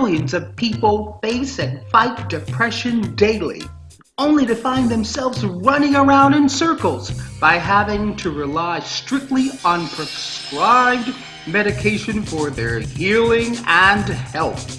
Millions of people face and fight depression daily, only to find themselves running around in circles by having to rely strictly on prescribed medication for their healing and health.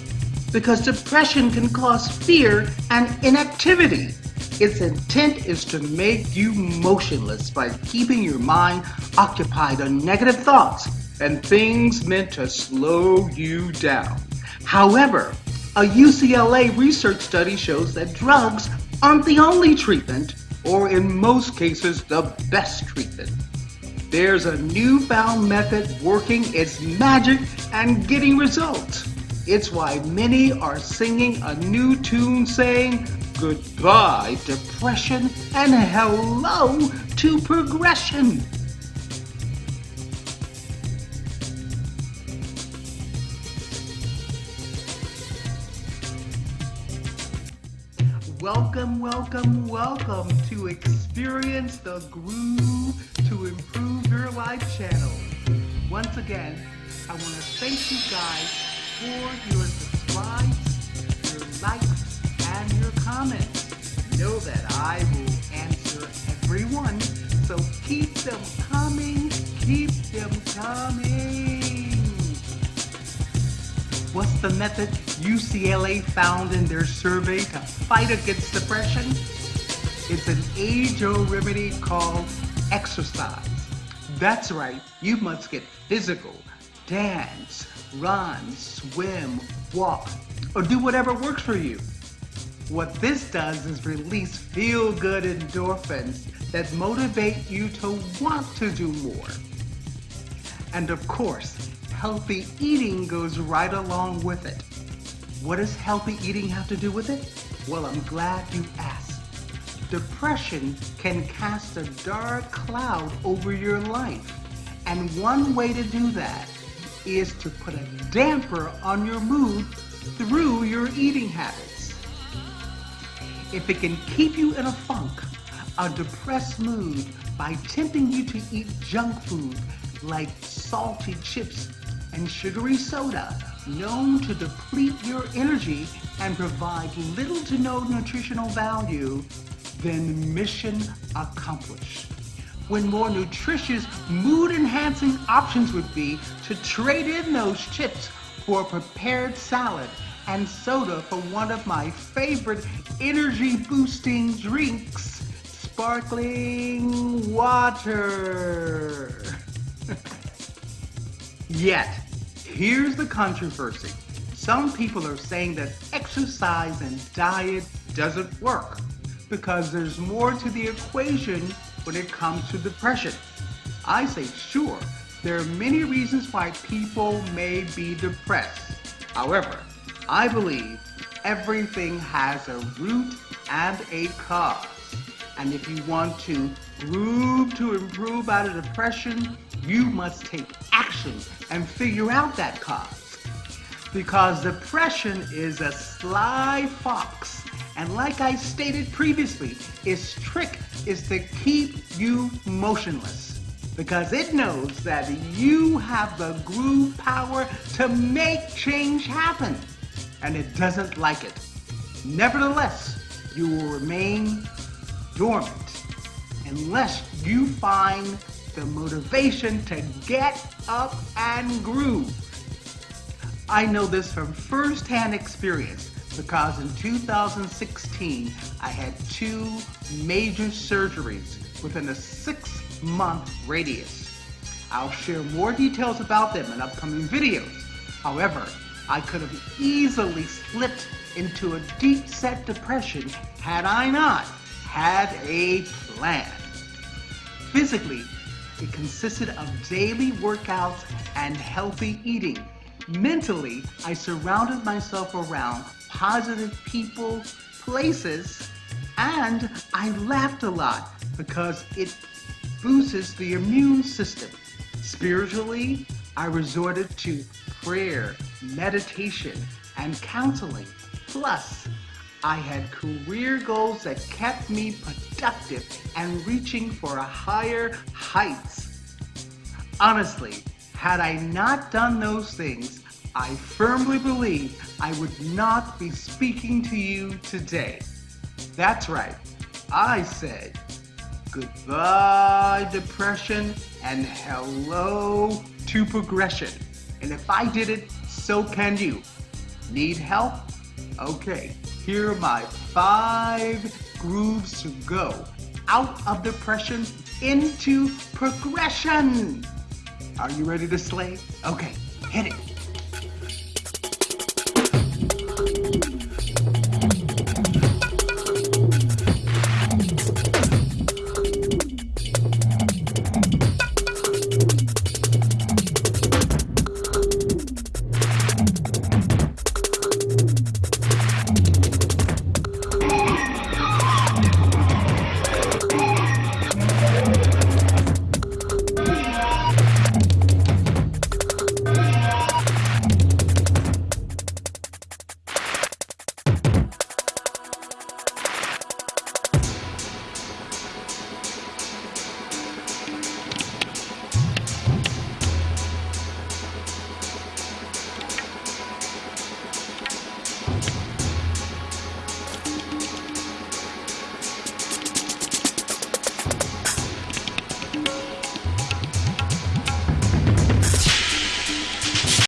Because depression can cause fear and inactivity. Its intent is to make you motionless by keeping your mind occupied on negative thoughts and things meant to slow you down. However, a UCLA research study shows that drugs aren't the only treatment, or in most cases, the best treatment. There's a newfound method working its magic and getting results. It's why many are singing a new tune saying, Goodbye, depression, and hello to progression. Welcome, welcome, welcome to Experience the Groove to Improve Your Life channel. Once again, I want to thank you guys for your subscribes, your likes, and your comments. Know that I will answer everyone, so keep them coming, What's the method UCLA found in their survey to fight against depression? It's an age-old remedy called exercise. That's right, you must get physical, dance, run, swim, walk, or do whatever works for you. What this does is release feel-good endorphins that motivate you to want to do more. And of course, healthy eating goes right along with it. What does healthy eating have to do with it? Well, I'm glad you asked. Depression can cast a dark cloud over your life. And one way to do that is to put a damper on your mood through your eating habits. If it can keep you in a funk, a depressed mood by tempting you to eat junk food like salty chips and sugary soda known to deplete your energy and provide little to no nutritional value, then mission accomplished. When more nutritious, mood-enhancing options would be to trade in those chips for a prepared salad and soda for one of my favorite energy-boosting drinks, sparkling water. Yet, here's the controversy. Some people are saying that exercise and diet doesn't work because there's more to the equation when it comes to depression. I say sure, there are many reasons why people may be depressed. However, I believe everything has a root and a cause. And if you want to groove to improve out of depression, you must take action and figure out that cause. Because depression is a sly fox. And like I stated previously, its trick is to keep you motionless. Because it knows that you have the groove power to make change happen. And it doesn't like it. Nevertheless, you will remain dormant unless you find the motivation to get up and groove. I know this from firsthand experience because in 2016, I had two major surgeries within a six month radius. I'll share more details about them in upcoming videos. However, I could have easily slipped into a deep set depression had I not had a plan. Physically, it consisted of daily workouts and healthy eating. Mentally, I surrounded myself around positive people, places, and I laughed a lot because it boosts the immune system. Spiritually, I resorted to prayer, meditation, and counseling. Plus, I had career goals that kept me productive and reaching for a higher heights. Honestly, had I not done those things, I firmly believe I would not be speaking to you today. That's right, I said goodbye depression and hello to progression. And if I did it, so can you. Need help? Okay, here are my five grooves to go out of depression into progression. Are you ready to slay? Okay, hit it.